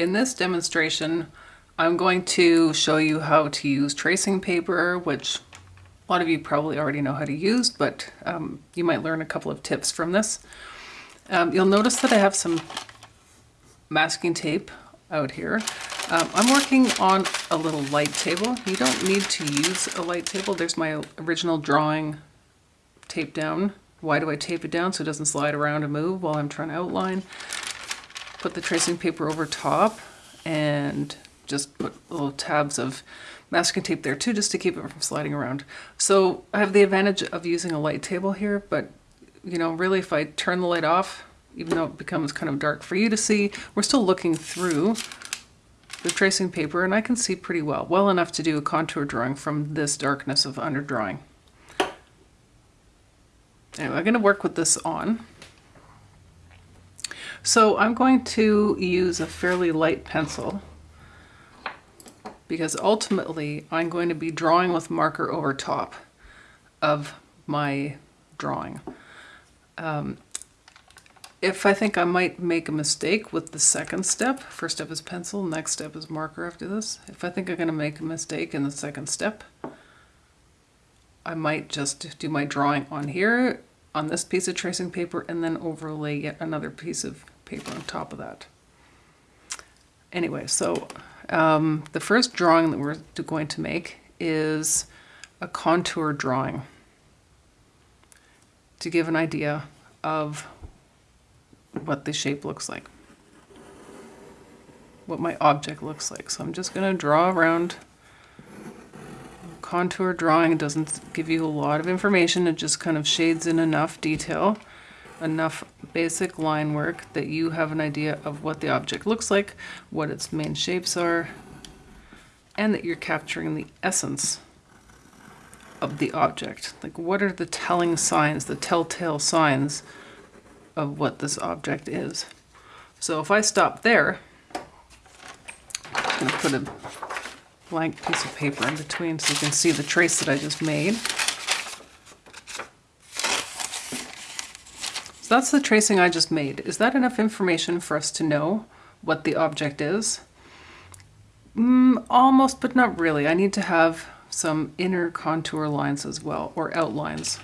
In this demonstration, I'm going to show you how to use tracing paper, which a lot of you probably already know how to use, but um, you might learn a couple of tips from this. Um, you'll notice that I have some masking tape out here. Um, I'm working on a little light table. You don't need to use a light table. There's my original drawing taped down. Why do I tape it down? So it doesn't slide around and move while I'm trying to outline. Put the tracing paper over top and just put little tabs of masking tape there too, just to keep it from sliding around. So I have the advantage of using a light table here, but you know, really if I turn the light off, even though it becomes kind of dark for you to see, we're still looking through the tracing paper and I can see pretty well, well enough to do a contour drawing from this darkness of underdrawing. Anyway, I'm going to work with this on. So I'm going to use a fairly light pencil because ultimately I'm going to be drawing with marker over top of my drawing. Um, if I think I might make a mistake with the second step, first step is pencil, next step is marker after this. If I think I'm going to make a mistake in the second step, I might just do my drawing on here, on this piece of tracing paper, and then overlay yet another piece of paper on top of that. Anyway, so um, the first drawing that we're going to make is a contour drawing to give an idea of what the shape looks like, what my object looks like. So I'm just going to draw around. Contour drawing doesn't give you a lot of information, it just kind of shades in enough detail, enough basic line work that you have an idea of what the object looks like, what its main shapes are, and that you're capturing the essence of the object. Like what are the telling signs, the telltale signs of what this object is. So if I stop there, I'm going to put a blank piece of paper in between so you can see the trace that I just made. So that's the tracing I just made. Is that enough information for us to know what the object is? Mm, almost, but not really. I need to have some inner contour lines as well, or outlines.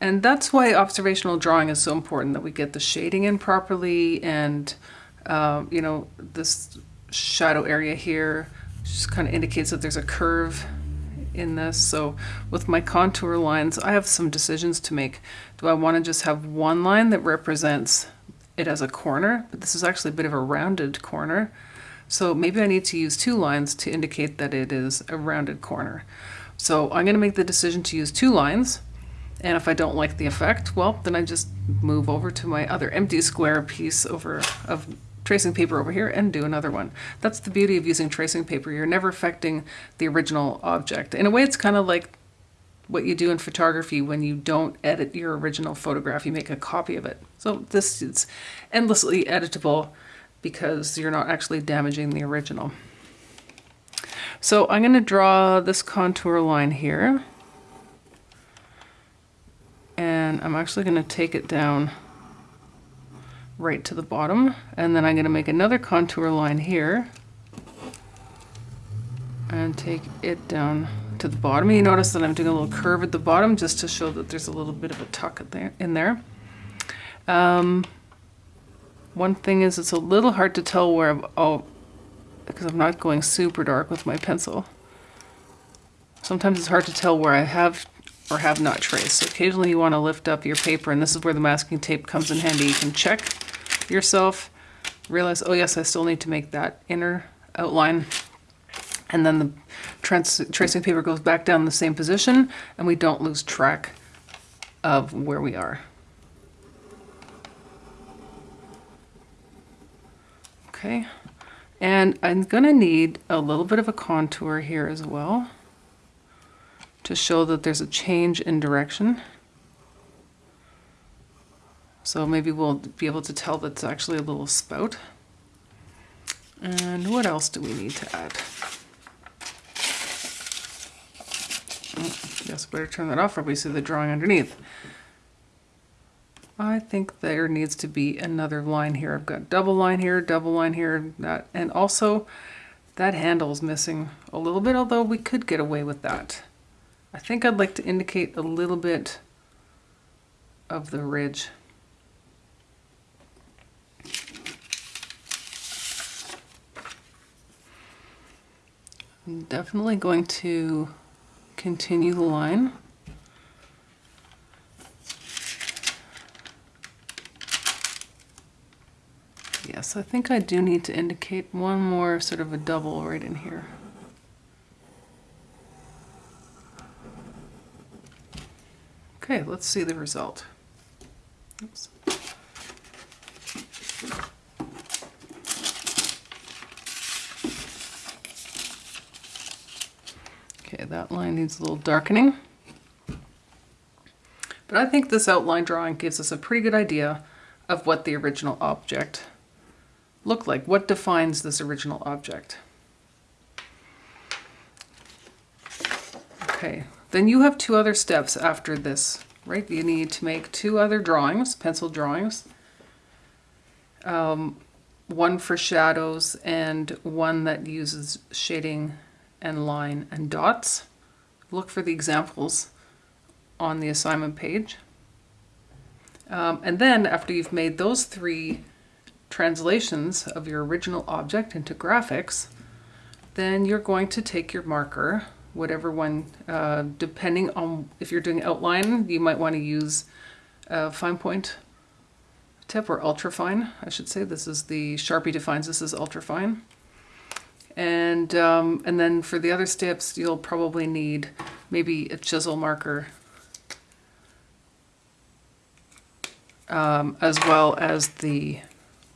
And that's why observational drawing is so important, that we get the shading in properly and, uh, you know, this shadow area here just kind of indicates that there's a curve in this. So with my contour lines, I have some decisions to make. Do I want to just have one line that represents it as a corner? But this is actually a bit of a rounded corner. So maybe I need to use two lines to indicate that it is a rounded corner. So I'm going to make the decision to use two lines. And if I don't like the effect, well, then I just move over to my other empty square piece over of tracing paper over here and do another one. That's the beauty of using tracing paper. You're never affecting the original object. In a way, it's kind of like what you do in photography when you don't edit your original photograph, you make a copy of it. So this is endlessly editable because you're not actually damaging the original. So I'm going to draw this contour line here and I'm actually going to take it down right to the bottom and then I'm going to make another contour line here and take it down to the bottom. You notice that I'm doing a little curve at the bottom just to show that there's a little bit of a tuck in there. Um, one thing is it's a little hard to tell where I'm, oh, because I'm not going super dark with my pencil. Sometimes it's hard to tell where I have or have not traced. So occasionally you want to lift up your paper and this is where the masking tape comes in handy. You can check yourself, realize, oh yes, I still need to make that inner outline. And then the tracing paper goes back down the same position and we don't lose track of where we are. Okay, and I'm gonna need a little bit of a contour here as well to show that there's a change in direction. So maybe we'll be able to tell that it's actually a little spout. And what else do we need to add? Oh, yes, better turn that off or we see the drawing underneath. I think there needs to be another line here. I've got double line here, double line here, that, and also that handle is missing a little bit, although we could get away with that. I think I'd like to indicate a little bit of the ridge. I'm definitely going to continue the line. Yes, I think I do need to indicate one more sort of a double right in here. Okay, let's see the result. Oops. That line needs a little darkening. But I think this outline drawing gives us a pretty good idea of what the original object looked like. What defines this original object? Okay, then you have two other steps after this, right? You need to make two other drawings, pencil drawings. Um, one for shadows and one that uses shading and line and dots. Look for the examples on the assignment page. Um, and then after you've made those three translations of your original object into graphics, then you're going to take your marker, whatever one, uh, depending on if you're doing outline, you might want to use a fine point tip or ultra fine, I should say. This is the Sharpie defines this as ultra fine. And, um, and then for the other steps, you'll probably need maybe a chisel marker um, as well as the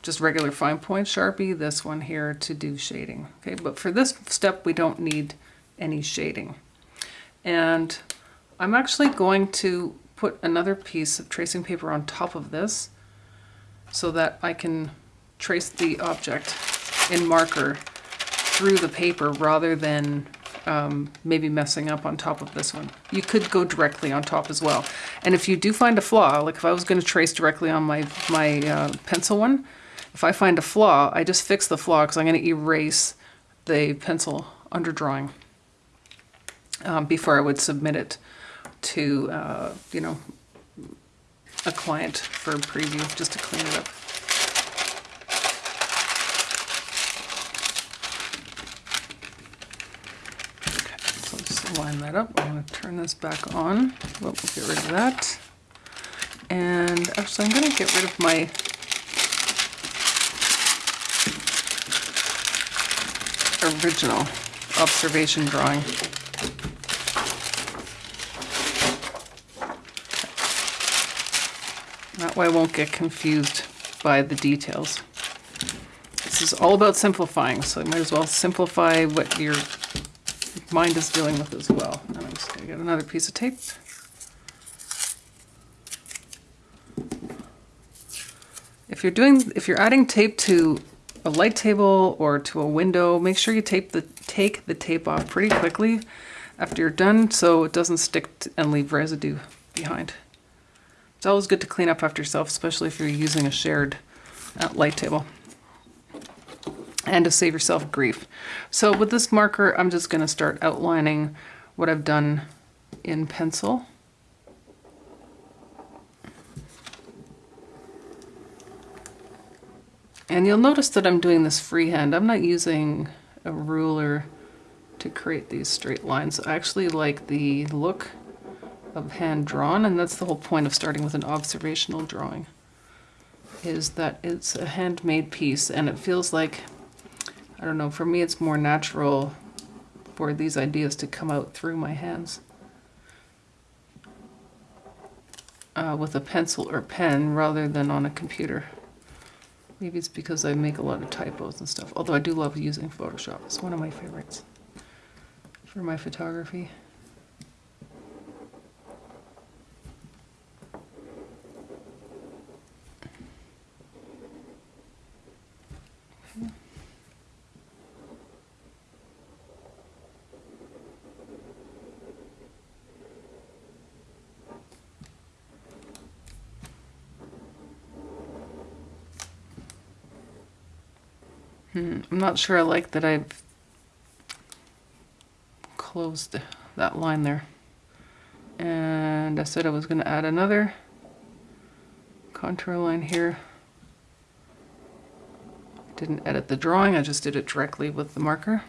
just regular fine point Sharpie, this one here to do shading. Okay, but for this step, we don't need any shading. And I'm actually going to put another piece of tracing paper on top of this so that I can trace the object in marker through the paper rather than um, maybe messing up on top of this one. You could go directly on top as well. And if you do find a flaw, like if I was going to trace directly on my, my uh, pencil one, if I find a flaw, I just fix the flaw because I'm going to erase the pencil underdrawing um, before I would submit it to, uh, you know, a client for preview just to clean it up. Line that up. I'm going to turn this back on. Well, we'll get rid of that. And actually, I'm going to get rid of my original observation drawing. That way I won't get confused by the details. This is all about simplifying, so you might as well simplify what your mind is dealing with as well. And I'm just going to get another piece of tape. If you're doing, if you're adding tape to a light table or to a window, make sure you tape the take the tape off pretty quickly after you're done so it doesn't stick and leave residue behind. It's always good to clean up after yourself, especially if you're using a shared uh, light table and to save yourself grief. So with this marker, I'm just going to start outlining what I've done in pencil. And you'll notice that I'm doing this freehand. I'm not using a ruler to create these straight lines. I actually like the look of hand drawn, and that's the whole point of starting with an observational drawing, is that it's a handmade piece, and it feels like I don't know, for me it's more natural for these ideas to come out through my hands. Uh, with a pencil or pen rather than on a computer. Maybe it's because I make a lot of typos and stuff, although I do love using Photoshop. It's one of my favorites for my photography. Hmm, I'm not sure I like that I've closed that line there. And I said I was going to add another contour line here. Didn't edit the drawing, I just did it directly with the marker.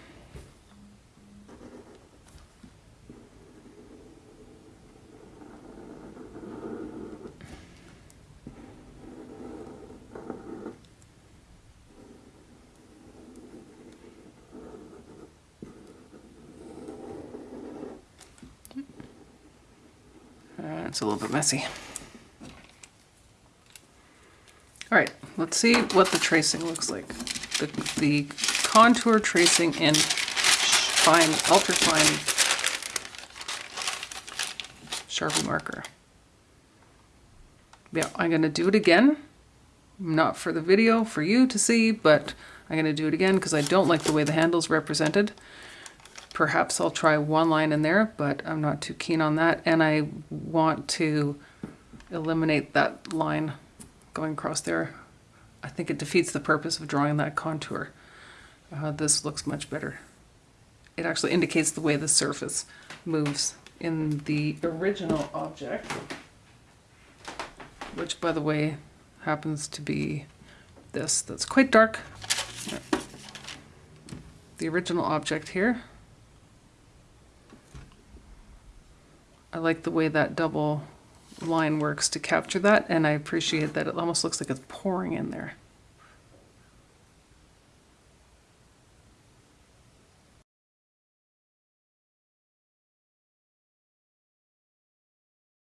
Uh, it's a little bit messy. All right, let's see what the tracing looks like. The, the contour tracing in fine, ultra fine Sharpie marker. Yeah, I'm gonna do it again. Not for the video, for you to see, but I'm gonna do it again because I don't like the way the handle's represented. Perhaps I'll try one line in there, but I'm not too keen on that. And I want to eliminate that line going across there. I think it defeats the purpose of drawing that contour. Uh, this looks much better. It actually indicates the way the surface moves in the original object, which by the way happens to be this that's quite dark. The original object here. I like the way that double line works to capture that and I appreciate that it almost looks like it's pouring in there.